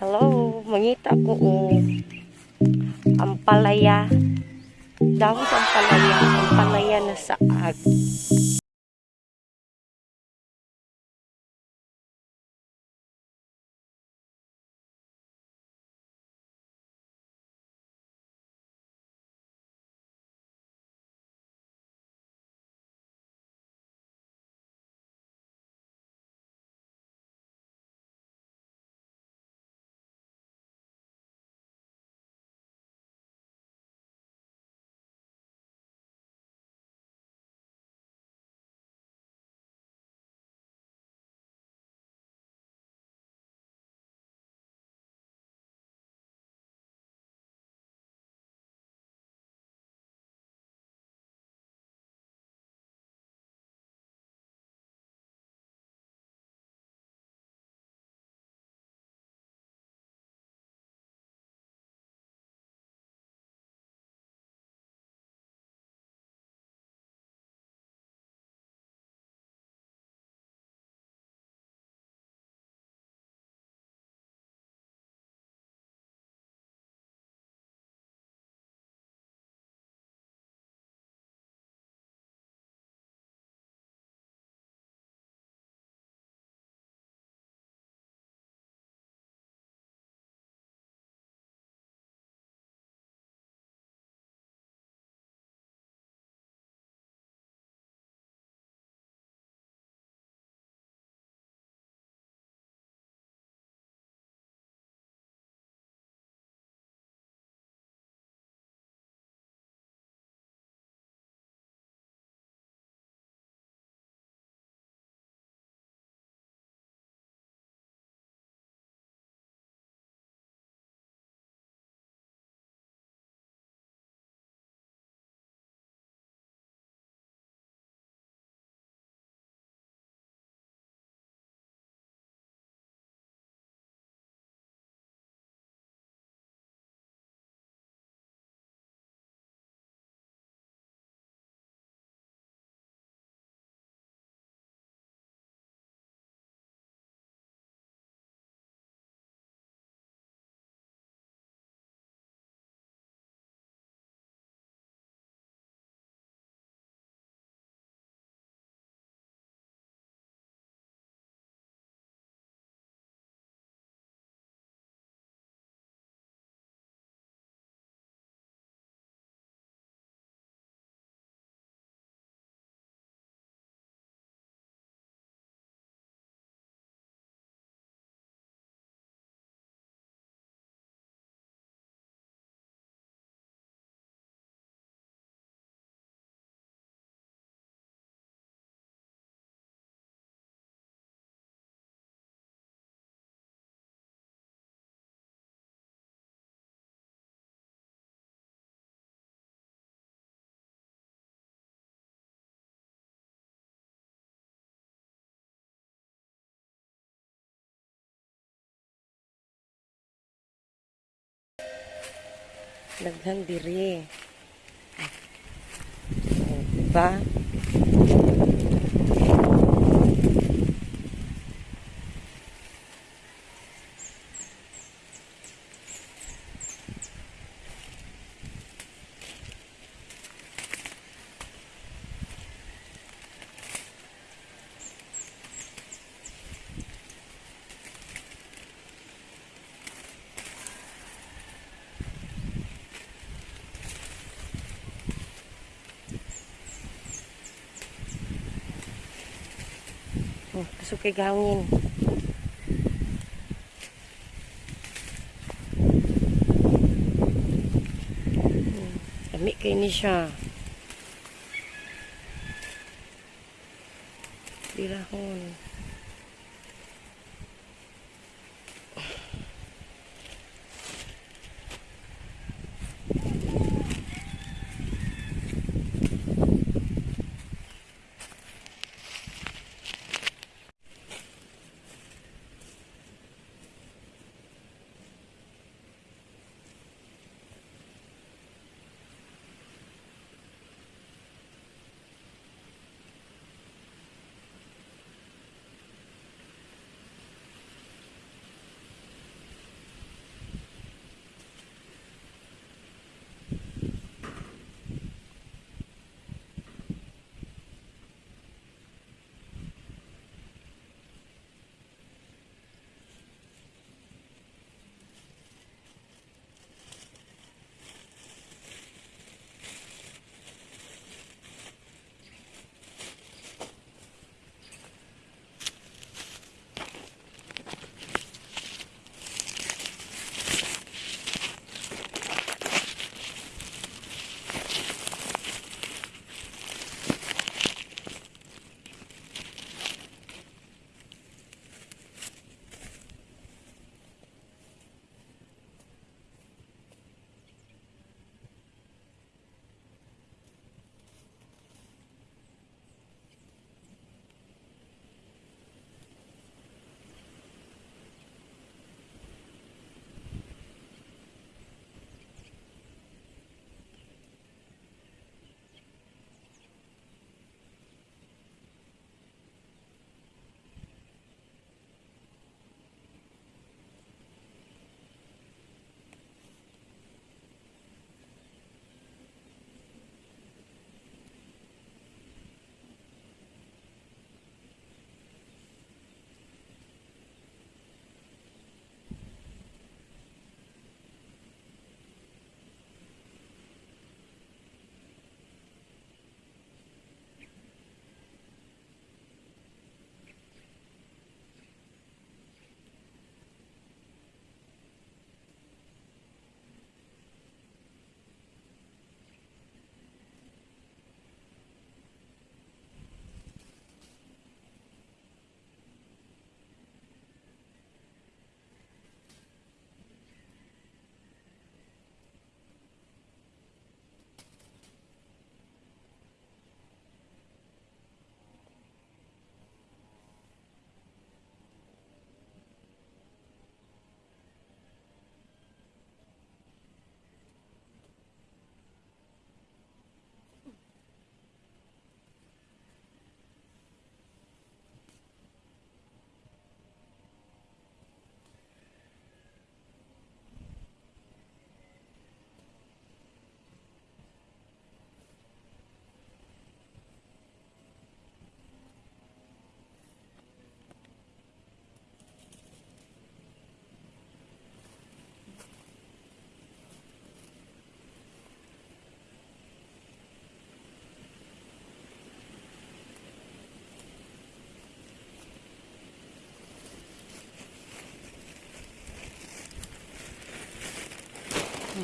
Hello, mangita ko o ampalaya. Dahon sa ampalaya, ampalaya na saag. Daghang diri. Oh, diba? Oh, pasok kay gangin. Hmm, Dami kay ni siya. Bilahon.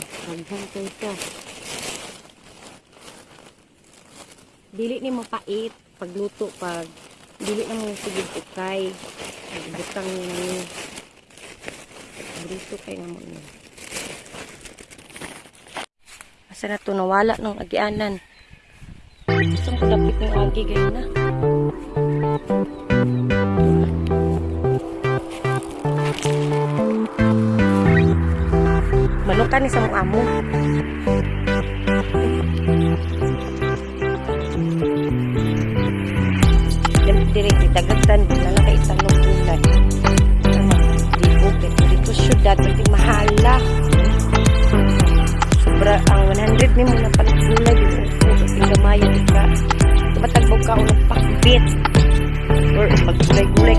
Daghan kay ka. Dili ni mo pait pagluto pag dili na mo sigid ukay. Butang ni. Dito kay na mo ni. Asa na to nawala nung agianan. Ko lapit ng agi gay na. kan sama kamu. Dan diri kita getan bila ka itang lutulan dito dito dito syudad pwede mahala sobra ang 100 ni muna panagulay tinggal sa Indomayo dito tumatagbaw ka unang bed or maggulay-gulay